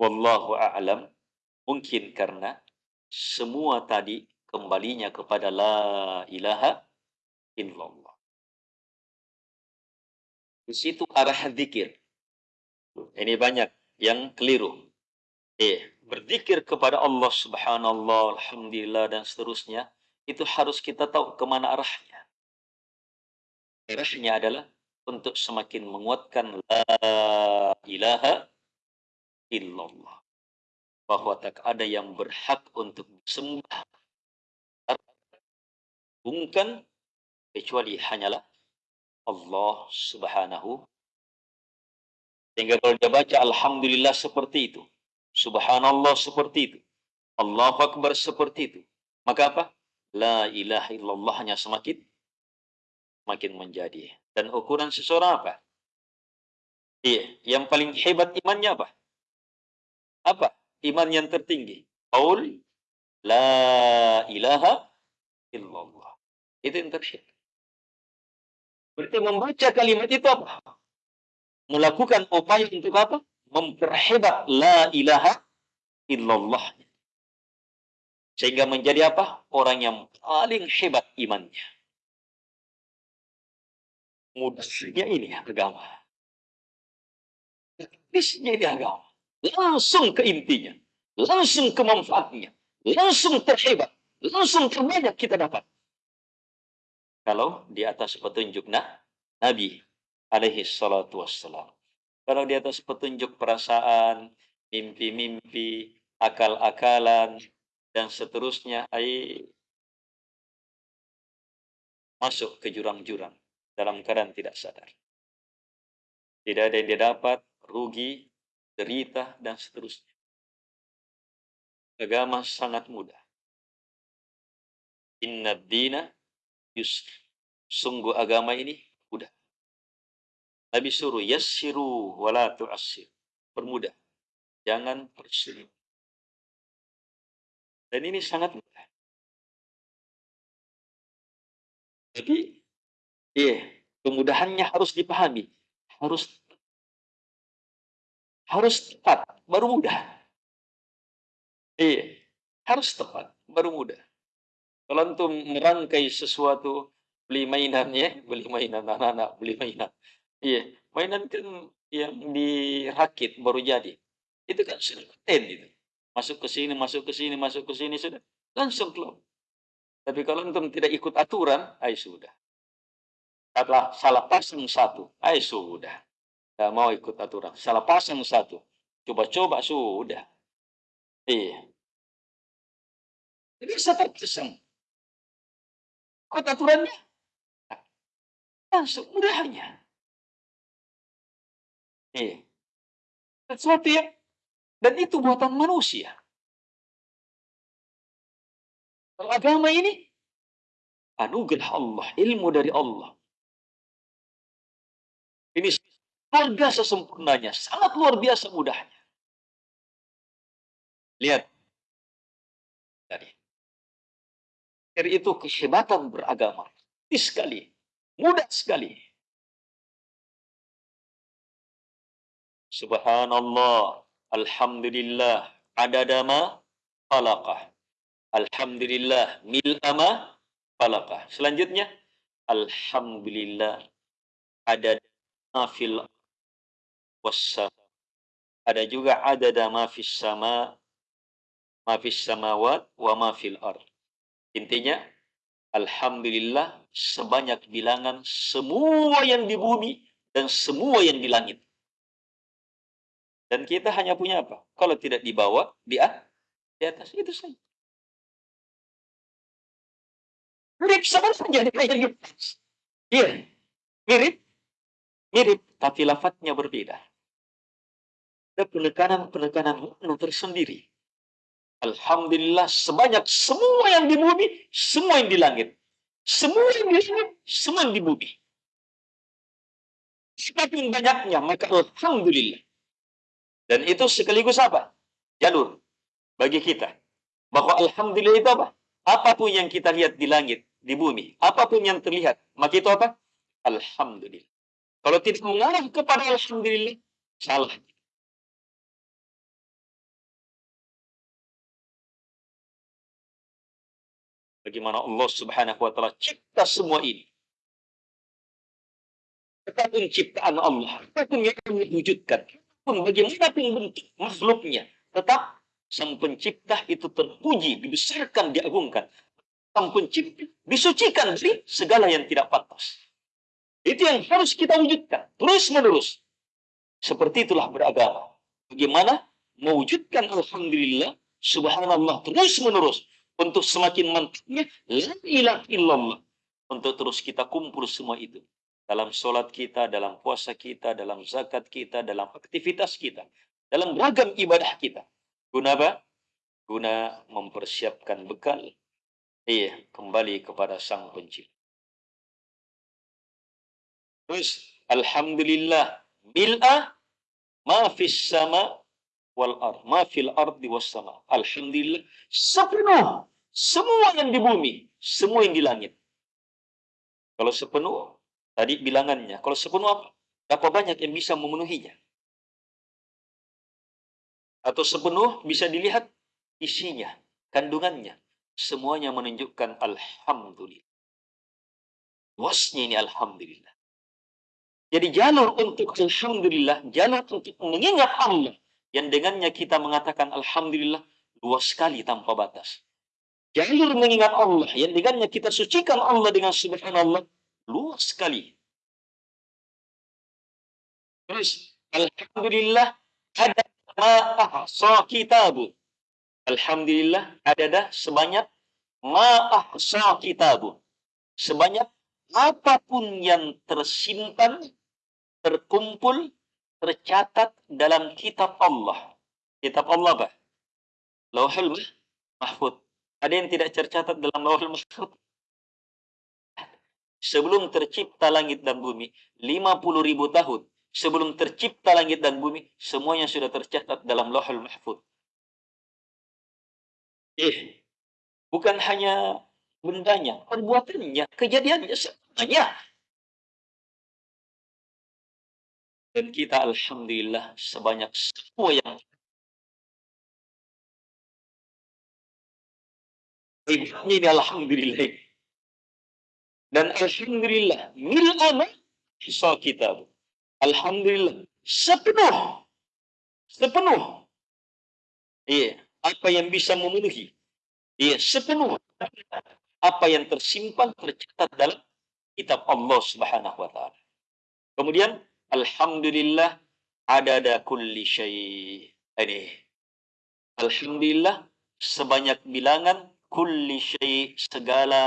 Wallahu a'lam. Mungkin karena semua tadi kembalinya kepada la ilaha illallah. Di situ arah zikir. Ini banyak yang keliru. Eh, berzikir kepada Allah subhanallah, alhamdulillah, dan seterusnya, itu harus kita tahu ke mana arahnya. Arahnya adalah untuk semakin menguatkan la ilaha illallah. Bahwa tak ada yang berhak untuk disembah. Bukan kecuali hanyalah Allah subhanahu sehingga kalau dia baca Alhamdulillah seperti itu. Subhanallah seperti itu. Allahu Akbar seperti itu. Maka apa? La ilaha illallah hanya semakin makin menjadi. Dan ukuran seseorang apa? Iya, yang paling hebat imannya apa? Apa? Iman yang tertinggi. Qaul la ilaha illallah. Itu yang terhebat. Berarti membaca kalimat itu apa? Melakukan upaya untuk apa? Memperhebat la ilaha illallah. Sehingga menjadi apa? Orang yang paling hebat imannya. Mudahnya ini agama. Teknisnya ini agama. Langsung ke intinya. Langsung ke manfaatnya. Langsung terhebat. Langsung terbanyak kita dapat. Kalau di atas petunjuk nah, Nabi alaihi salatu wassalam. Kalau di atas petunjuk perasaan, mimpi-mimpi, akal-akalan, dan seterusnya, ay, masuk ke jurang-jurang dalam keadaan tidak sadar. Tidak ada yang dia dapat, rugi, derita, dan seterusnya. Agama sangat mudah. Inna dina yusr. Sungguh agama ini. Nabi suruh yassiru wala tu'assir. Permudah. Jangan persulit. Dan ini sangat mudah. Tapi, iya, kemudahannya harus dipahami. Harus harus tepat, baru mudah. Iya, harus tepat, baru mudah. Kalau antum merangkai sesuatu, beli mainan ya, beli mainan anak-anak, beli mainan. Iya, mainan kan yang dirakit baru jadi. Itu kan sudah ten itu. Masuk ke sini, masuk ke sini, masuk ke sini sudah langsung keluar. Tapi kalau antum tidak ikut aturan, ay sudah. Salah, salah pasang satu, ay sudah. Tidak mau ikut aturan. Salah pasang satu. Coba-coba sudah. Iya. Jadi saya terkesan. Ikut aturannya. Langsung mudahnya. Iya. Sesuatu yang dan itu buatan manusia. Kalau agama ini anugerah Allah, ilmu dari Allah. Ini luar biasa sempurnanya, sangat luar biasa mudahnya. Lihat. Tadi. Dari itu kehebatan beragama. Ini sekali. Mudah sekali. Subhanallah. Alhamdulillah adada ma khalaqah. Alhamdulillah mil'ama khalaqah. Selanjutnya Alhamdulillah adada ma fil wassam. Ada juga adada ma fis sama ma fis samawat wa ma fil ard. Intinya Alhamdulillah sebanyak bilangan semua yang di bumi dan semua yang di langit. Dan kita hanya punya apa? Kalau tidak dibawa, di, di atas. Itu saja. Mirip sama saja kayak. Iya. Mirip. Mirip. Tapi lafadznya berbeda. Ada penekanan-penekanan tersendiri. Alhamdulillah sebanyak semua yang di bumi, semua yang di langit. Semua yang di langit, semua yang di bumi. Semakin banyaknya, maka Alhamdulillah. Dan itu sekaligus apa? Jalur bagi kita. Bahwa Alhamdulillah itu apa? Apa pun yang kita lihat di langit, di bumi, apa pun yang terlihat, maka itu apa? Alhamdulillah. Kalau tidak mengarah kepada Alhamdulillah, salah. Bagaimana Allah subhanahu wa ta'ala cipta semua ini. Apa pun ciptaan Allah, apa pun yang kami pun bagaimanapun bentuk makhluknya, tetap sang pencipta itu terpuji, dibesarkan, diagungkan. Sang pencipta disucikan dari segala yang tidak pantas. Itu yang harus kita wujudkan, terus-menerus. Seperti itulah beragama. Bagaimana mewujudkan Alhamdulillah, Subhanallah, terus-menerus. Untuk semakin mantapnya, La ilaha illallah. Untuk terus kita kumpul semua itu dalam sholat kita, dalam puasa kita, dalam zakat kita, dalam aktivitas kita, dalam ragam ibadah kita. Guna apa? Guna mempersiapkan bekal. Iya, kembali kepada Sang Pencipta. Terus alhamdulillah mil'a ma sama wal ard, ma fil ardi was sama. Alhamdulillah sepenuh semua yang di bumi, semua yang di langit. Kalau sepenuh tadi bilangannya, kalau sepenuh apa? Berapa banyak yang bisa memenuhinya? Atau sepenuh bisa dilihat isinya, kandungannya. Semuanya menunjukkan Alhamdulillah. Luasnya ini Alhamdulillah. Jadi jalur untuk Alhamdulillah, jalur untuk mengingat Allah. Yang dengannya kita mengatakan Alhamdulillah, luas sekali tanpa batas. Jalur mengingat Allah, yang dengannya kita sucikan Allah dengan subhanallah, luas sekali. Terus, Alhamdulillah, ada ma'ahsa kitabu. Alhamdulillah, ada dah sebanyak ma'ahsa kitabu. Sebanyak apa pun yang tersimpan, terkumpul, tercatat dalam kitab Allah. Kitab Allah apa? Lauhul Mahfud. Ada yang tidak tercatat dalam Lauhul Mahfud? Sebelum tercipta langit dan bumi, 50 ribu tahun. Sebelum tercipta langit dan bumi, semuanya sudah tercatat dalam Lauhul Mahfud. Eh, bukan hanya bendanya, perbuatannya, kejadiannya semuanya. Dan kita Alhamdulillah sebanyak semua yang ini Alhamdulillah. Dan Alhamdulillah mil'ana hisab kita. Alhamdulillah sepenuh sepenuh iya apa yang bisa memenuhi iya sepenuh apa yang tersimpan tercatat dalam kitab Allah Subhanahu wa taala. Kemudian Alhamdulillah adada kulli syai. Ini. Alhamdulillah sebanyak bilangan kulli syai segala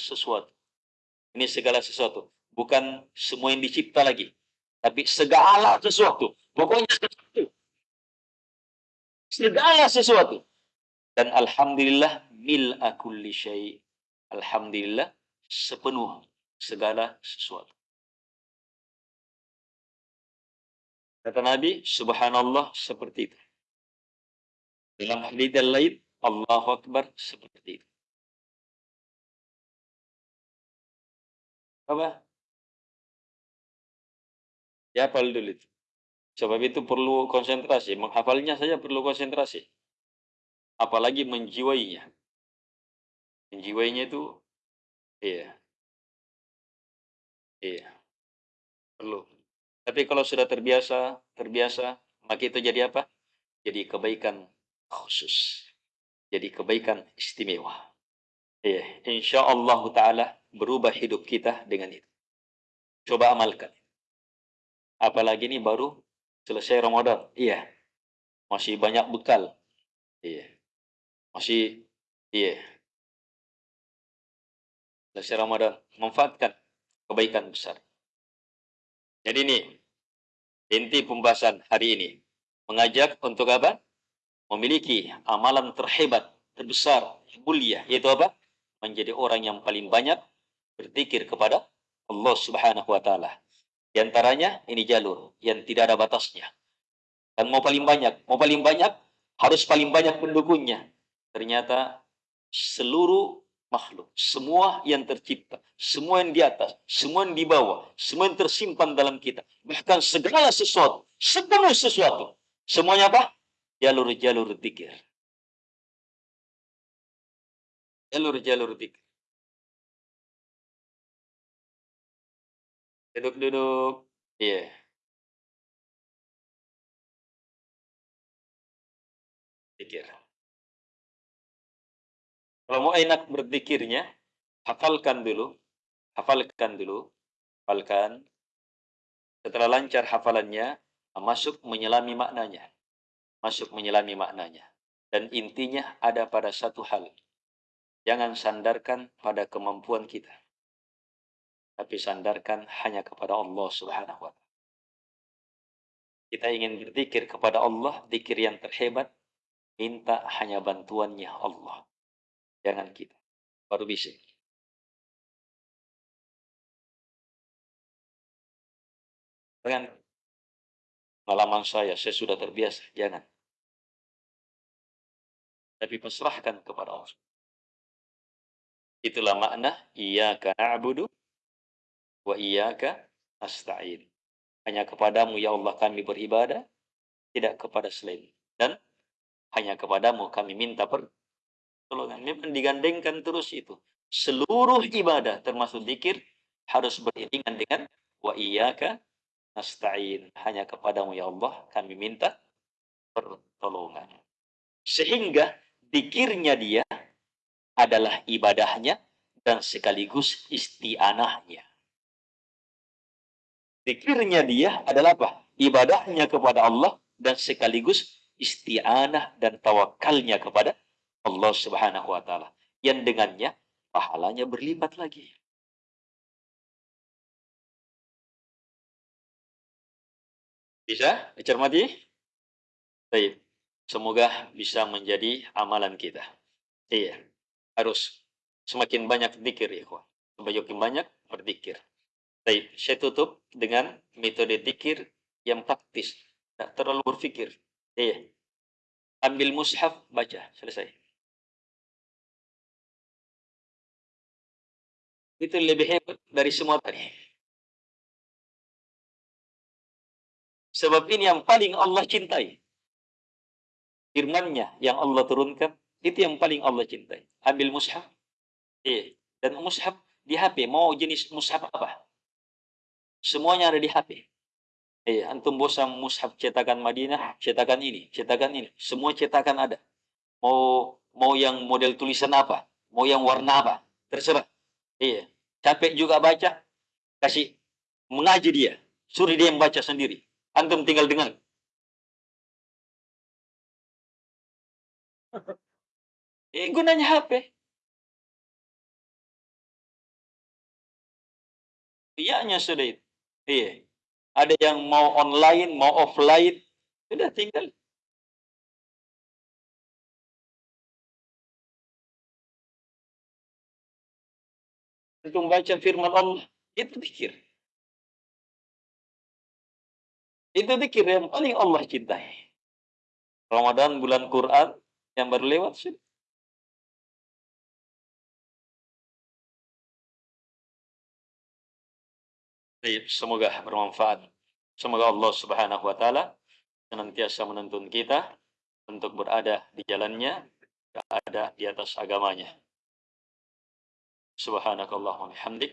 sesuatu. Ini segala sesuatu. Bukan semua yang dicipta lagi. Tapi segala sesuatu. Pokoknya sesuatu. Segala sesuatu. Dan Alhamdulillah mil'a kulli syai. Alhamdulillah sepenuh segala sesuatu. Kata Nabi, subhanallah seperti itu. Dalam hadis lain, Allahu Akbar seperti itu. Apa? Ya, hafal dulu itu. Sebab itu perlu konsentrasi. Menghafalnya saja perlu konsentrasi. Apalagi menjiwainya. Menjiwainya itu, iya. Iya. Perlu. Tapi kalau sudah terbiasa, terbiasa, maka itu jadi apa? Jadi kebaikan khusus. Jadi kebaikan istimewa. Ya, insya Allah Taala berubah hidup kita dengan itu. Coba amalkan. Apalagi ini baru selesai Ramadan. Iya. Masih banyak bekal. Iya. Masih, iya. Selesai Ramadan. Manfaatkan kebaikan besar. Jadi ini inti pembahasan hari ini. Mengajak untuk apa? Memiliki amalan terhebat, terbesar, mulia. Yaitu apa? Menjadi orang yang paling banyak berzikir kepada Allah Subhanahu wa taala. Di antaranya ini jalur yang tidak ada batasnya. Dan mau paling banyak, mau paling banyak harus paling banyak pendukungnya. Ternyata seluruh makhluk, semua yang tercipta, semua yang di atas, semua yang di bawah, semua yang tersimpan dalam kita, bahkan segala sesuatu, sepenuh sesuatu, semuanya apa? Jalur-jalur pikir. Jalur-jalur pikir. Duduk-duduk. Iya. Pikir. Kalau mau enak berzikirnya, hafalkan dulu, hafalkan dulu, hafalkan. Setelah lancar hafalannya, masuk menyelami maknanya. Masuk menyelami maknanya. Dan intinya ada pada satu hal. Jangan sandarkan pada kemampuan kita. Tapi sandarkan hanya kepada Allah subhanahu wa ta'ala. Kita ingin berzikir kepada Allah, zikir yang terhebat, minta hanya bantuannya Allah. Jangan kita. Baru bisa. Jangan pengalaman saya, saya sudah terbiasa. Jangan. Tapi pasrahkan kepada Allah. Itulah makna iyyaka na'budu wa iyyaka nasta'in. Hanya kepadamu ya Allah kami beribadah, tidak kepada selain. Dan hanya kepadamu kami minta pertolongan. Memang digandengkan terus itu. Seluruh ibadah termasuk zikir harus beriringan dengan wa iyyaka nasta'in. Hanya kepadamu ya Allah kami minta pertolongan. Sehingga dikirnya dia adalah ibadahnya dan sekaligus isti'anahnya. Dikirnya dia adalah apa? Ibadahnya kepada Allah dan sekaligus isti'anah dan tawakalnya kepada Allah Subhanahu wa taala. Yang dengannya pahalanya berlipat lagi. Bisa dicermati? Baik. Semoga bisa menjadi amalan kita. Iya. Harus semakin banyak zikir ya, Semakin banyak berzikir. Baik, saya tutup dengan metode zikir yang praktis. Tidak terlalu berpikir. Iya. Ambil mushaf, baca. Selesai. Itu lebih hebat dari semua tadi. Sebab ini yang paling Allah cintai. Firmannya yang Allah turunkan, itu yang paling Allah cintai. Ambil mushaf. Iya. Dan mushaf di HP. Mau jenis mushaf apa? Semuanya ada di HP. Eh, antum bosan mushaf cetakan Madinah, cetakan ini, cetakan ini. Semua cetakan ada. Mau mau yang model tulisan apa? Mau yang warna apa? Terserah. Iya. Capek juga baca, kasih mengaji dia. Suruh dia yang baca sendiri. Antum tinggal dengar. Eh, gunanya HP. Iyanya sudah itu. Iya. Ada yang mau online, mau offline. Sudah tinggal. Untuk baca firman Allah. Itu pikir. Itu dikir yang paling Allah cintai. Ramadan bulan Quran yang baru lewat sih. Semoga bermanfaat. Semoga Allah Subhanahu wa taala senantiasa menuntun kita untuk berada di jalannya, berada di atas agamanya. Subhanakallahumma bihamdik,